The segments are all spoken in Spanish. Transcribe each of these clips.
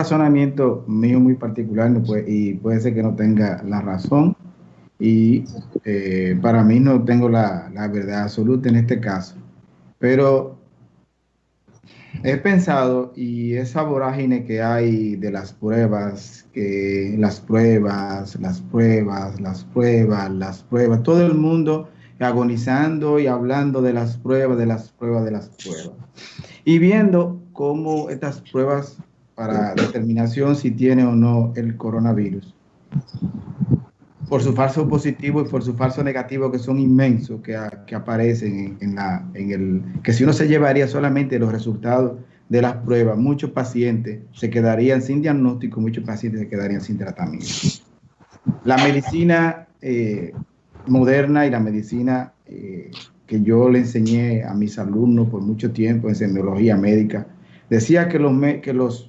razonamiento mío muy particular y puede ser que no tenga la razón y eh, para mí no tengo la, la, verdad absoluta en este caso, pero he pensado y esa vorágine que hay de las pruebas, que las pruebas, las pruebas, las pruebas, las pruebas, todo el mundo agonizando y hablando de las pruebas, de las pruebas, de las pruebas. Y viendo cómo estas pruebas para determinación si tiene o no el coronavirus, por su falso positivo y por su falso negativo que son inmensos, que, que aparecen en, la, en el, que si uno se llevaría solamente los resultados de las pruebas, muchos pacientes se quedarían sin diagnóstico, muchos pacientes se quedarían sin tratamiento. La medicina eh, moderna y la medicina eh, que yo le enseñé a mis alumnos por mucho tiempo en semiología médica, decía que los, que los,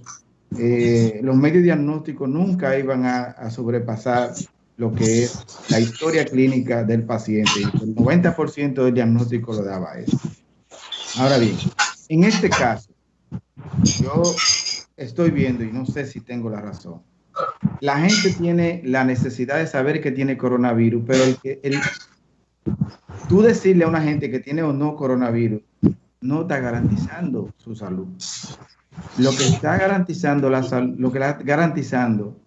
eh, los medios diagnósticos nunca iban a, sobrepasar lo que es la historia clínica del paciente. El 90% del diagnóstico lo daba eso. Ahora bien, en este caso, yo estoy viendo, y no sé si tengo la razón, la gente tiene la necesidad de saber que tiene coronavirus, pero tú decirle a una gente que tiene o no coronavirus no está garantizando su salud. Lo que está garantizando la lo que está garantizando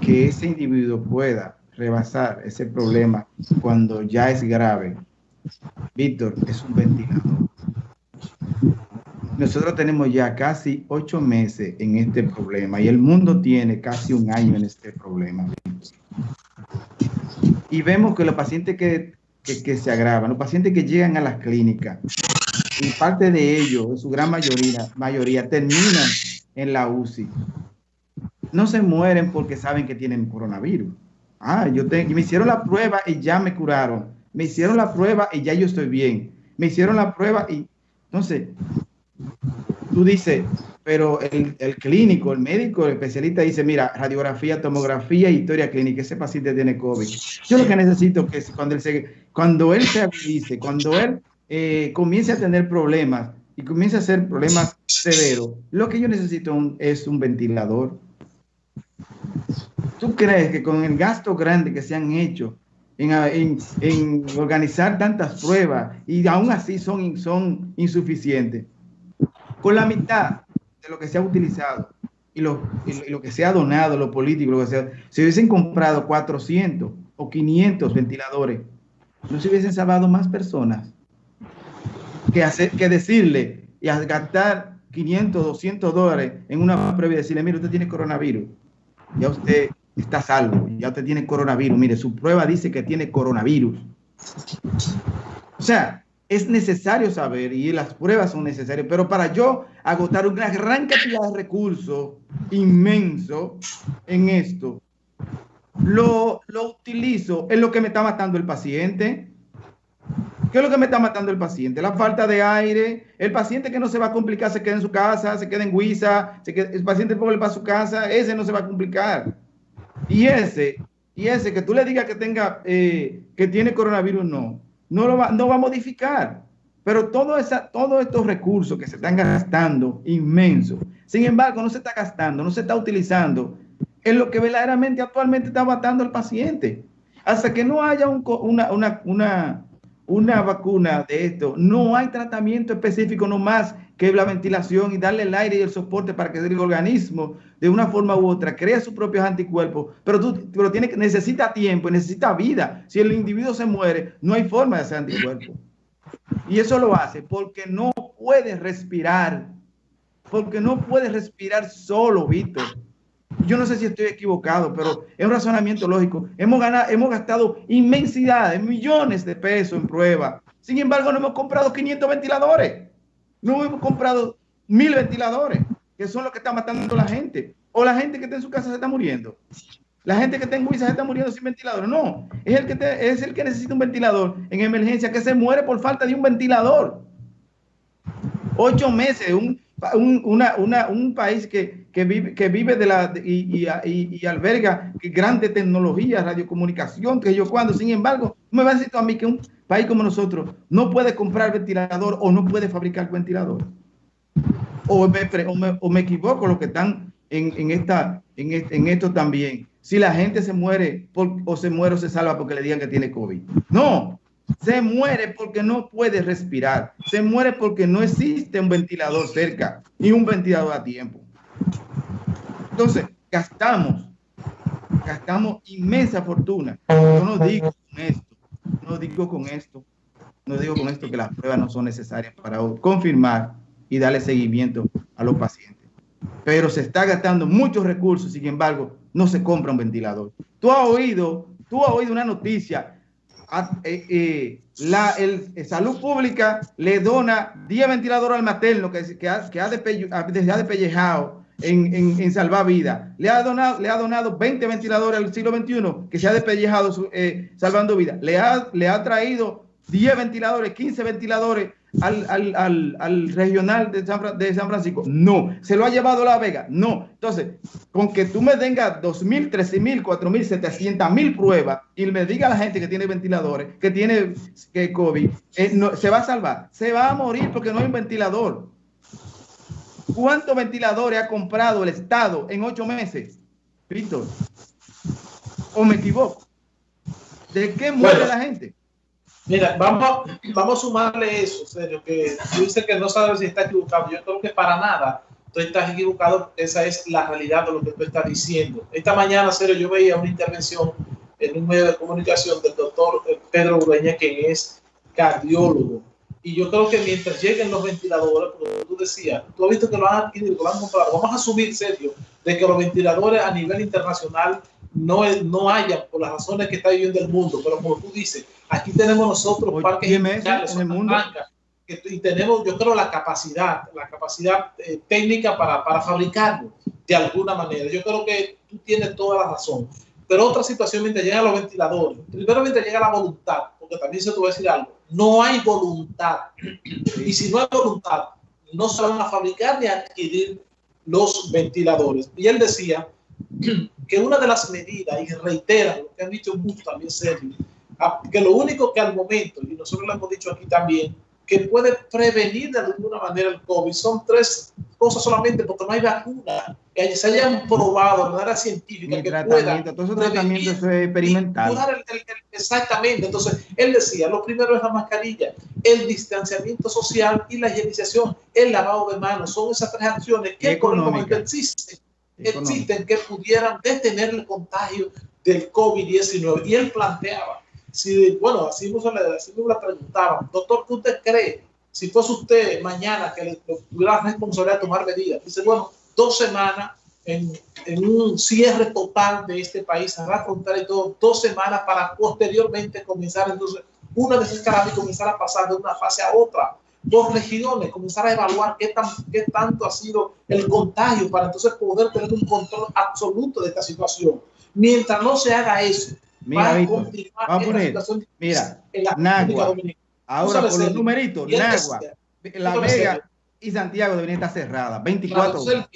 que ese individuo pueda rebasar ese problema cuando ya es grave, Víctor, es un ventilador. Nosotros tenemos ya casi ocho meses en este problema y el mundo tiene casi un año en este problema. Y vemos que los pacientes que, se agravan, los pacientes que llegan a las clínicas, y parte de ellos, su gran mayoría, mayoría terminan en la UCI. No se mueren porque saben que tienen coronavirus. Ah, yo me hicieron la prueba y ya me curaron. Me hicieron la prueba y ya yo estoy bien. Me hicieron la prueba y entonces tú dices, pero el, clínico, el médico, el especialista dice, mira, radiografía, tomografía, historia clínica, ese paciente tiene COVID. Yo lo que necesito que cuando él se, cuando él se cuando él eh, comience a tener problemas y comience a hacer problemas severos, lo que yo necesito es un ventilador. ¿Tú crees que con el gasto grande que se han hecho en, en, organizar tantas pruebas y aún así son, son insuficientes? con la mitad de lo que se ha utilizado y lo, lo que se ha donado, lo político, lo que sea, se hubiesen comprado 400 o 500 ventiladores, no se hubiesen salvado más personas que, hacer, que decirle y gastar 500, 200 dólares en una prueba y decirle, mire, usted tiene coronavirus, ya usted está salvo, ya usted tiene coronavirus, mire, su prueba dice que tiene coronavirus. O sea, es necesario saber y las pruebas son necesarias, pero para yo agotar una gran cantidad de recursos inmenso en esto, lo, lo utilizo en lo que me está matando el paciente. ¿Qué es lo que me está matando el paciente? La falta de aire, el paciente que no se va a complicar se queda en su casa, se queda en Huiza, el paciente pobre para su casa, ese no se va a complicar. Y ese, y ese que tú le digas que tenga, eh, que tiene coronavirus, no no, lo va, no va a modificar. Pero todo todos estos recursos que se están gastando, inmensos, sin embargo, no se está gastando, no se está utilizando en lo que verdaderamente actualmente está matando al paciente. Hasta que no haya una, una, una vacuna de esto, no hay tratamiento específico nomás que la ventilación y darle el aire y el soporte para que el organismo de una forma u otra crea sus propios anticuerpos, pero, tú, pero tiene, necesita tiempo, necesita vida. Si el individuo se muere, no hay forma de hacer anticuerpos. Y eso lo hace porque no puede respirar, porque no puede respirar solo, Víctor. Yo no sé si estoy equivocado, pero es un razonamiento lógico. Hemos, ganado, hemos gastado inmensidades, millones de pesos en prueba. Sin embargo, no hemos comprado 500 ventiladores. No hemos comprado mil ventiladores, que son los que están matando a la gente. O la gente que está en su casa se está muriendo. La gente que está en Huiza se está muriendo sin ventilador. No, es el, que es el que necesita un ventilador en emergencia, que se muere por falta de un ventilador. Ocho meses, un, un, país que, vive, que vive de la y, y, alberga grande tecnología, radiocomunicación, que yo cuando, sin embargo, me va a decir a mí que un país como nosotros no puede comprar ventilador o no puede fabricar ventilador. O me, o me, equivoco, los que están en, esta, en, esto también. Si la gente se muere o se muere o se salva porque le digan que tiene COVID. No, se muere porque no puede respirar. Se muere porque no existe un ventilador cerca ni un ventilador a tiempo. Entonces, gastamos, gastamos inmensa fortuna. No digo con esto, no digo con esto, no digo con esto que las pruebas no son necesarias para confirmar y darle seguimiento a los pacientes. Pero se está gastando muchos recursos, sin embargo, no se compra un ventilador. Tú has oído, tú has oído una noticia eh, eh, la el, eh, salud pública le dona 10 ventiladores al materno que, que, ha, que ha, despellejado en, en, en, salvar vidas. Le ha, donado, le ha donado 20 ventiladores al siglo XXI que se ha despellejado salvando vidas. Le ha, le ha traído 10 ventiladores, 15 ventiladores al, al, al, al regional de San, de San, Francisco. No. ¿Se lo ha llevado La Vega? No. Entonces, con que tú me tengas 2.000, 13.000, 4.000, 700.000 pruebas y me diga a la gente que tiene ventiladores, que tiene que COVID, eh, no, se va a salvar. Se va a morir porque no hay un ventilador. ¿Cuántos ventiladores ha comprado el Estado en ocho meses? Víctor. ¿O me equivoco? ¿De qué muere la gente? Mira, vamos, vamos a sumarle eso, serio, que tú dices que no sabes si está equivocado. Yo creo que para nada tú estás equivocado. Esa es la realidad de lo que tú estás diciendo. Esta mañana, serio, yo veía una intervención en un medio de comunicación del doctor eh, Pedro Ureña, que es cardiólogo. Y yo creo que mientras lleguen los ventiladores, como tú decías, tú has visto que lo han adquirido, lo han comprado. Vamos a asumir, serio, de que los ventiladores a nivel internacional no, no haya por las razones que está viviendo el mundo. Pero como tú dices, Aquí tenemos nosotros parques en el mundo. y tenemos, yo creo, la capacidad, la capacidad eh, técnica para, para fabricarlo de alguna manera. Yo creo que tú tienes toda la razón. Pero otra situación, mientras llegan los ventiladores, primero mientras llega la voluntad, porque también se te va a decir algo, no hay voluntad. Y si no hay voluntad, no se van a fabricar ni a adquirir los ventiladores. Y él decía que una de las medidas, y reitera lo que han dicho muchos también serios, que lo único que al momento, y nosotros lo hemos dicho aquí también, que puede prevenir de alguna manera el COVID son tres cosas solamente porque no hay vacuna que se hayan probado de manera científica que pueda tratamiento es experimental. exactamente. Entonces, él decía, lo primero es la mascarilla, el distanciamiento social y la higienización, el lavado de manos. Son esas tres acciones que existen, existen que pudieran detener el contagio del COVID-19. Y él planteaba si, bueno, así nos, la preguntaban, doctor, ¿qué usted cree? Si fuese usted mañana que le tuviera la responsabilidad de tomar medidas, dice, bueno, dos semanas en, en, un cierre total de este país, a la frontera y todo, dos semanas para posteriormente comenzar entonces una desescalada y comenzar a pasar de una fase a otra. Dos regiones, comenzar a evaluar qué, tan, qué tanto ha sido el contagio para entonces poder tener un control absoluto de esta situación. Mientras no se haga eso, Mira, Víctor, vamos a poner, mira, Nagua, ahora por los numeritos, Nagua, La Vega y Santiago deberían estar cerradas, 24 horas.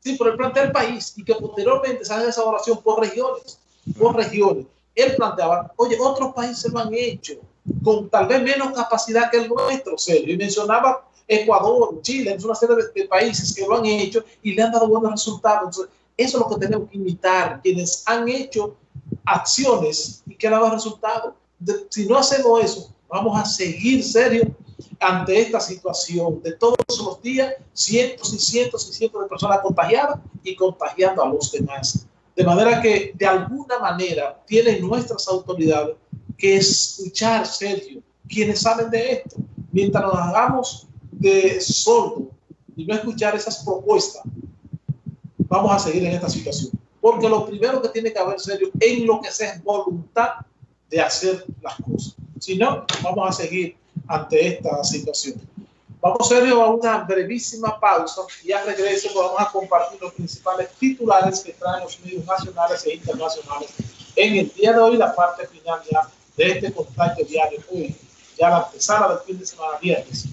Sí, por el plantea el país y que posteriormente se haga esa evaluación por regiones, por regiones. Él planteaba, oye, otros países lo han hecho con tal vez menos capacidad que el nuestro, serio. Y mencionaba Ecuador, Chile, es una serie de, países que lo han hecho y le han dado buenos resultados. Eso es lo que tenemos que imitar, quienes han hecho acciones y que han dado resultados. Si no hacemos eso, vamos a seguir serio ante esta situación de todos los días, cientos y cientos y cientos de personas contagiadas y contagiando a los demás. De manera que de alguna manera tienen nuestras autoridades que escuchar serio quienes saben de esto, mientras nos hagamos de sordo y no escuchar esas propuestas, vamos a seguir en esta situación. Porque lo primero que tiene que haber serio en lo que sea es voluntad de hacer las cosas. Si no, vamos a seguir ante esta situación. Vamos serio a una brevísima pausa y al regreso vamos a compartir los principales titulares que traen los medios nacionales e internacionales en el día de hoy, la parte final ya de este contacto diario. Hoy, ya la empezada del fin de semana viernes.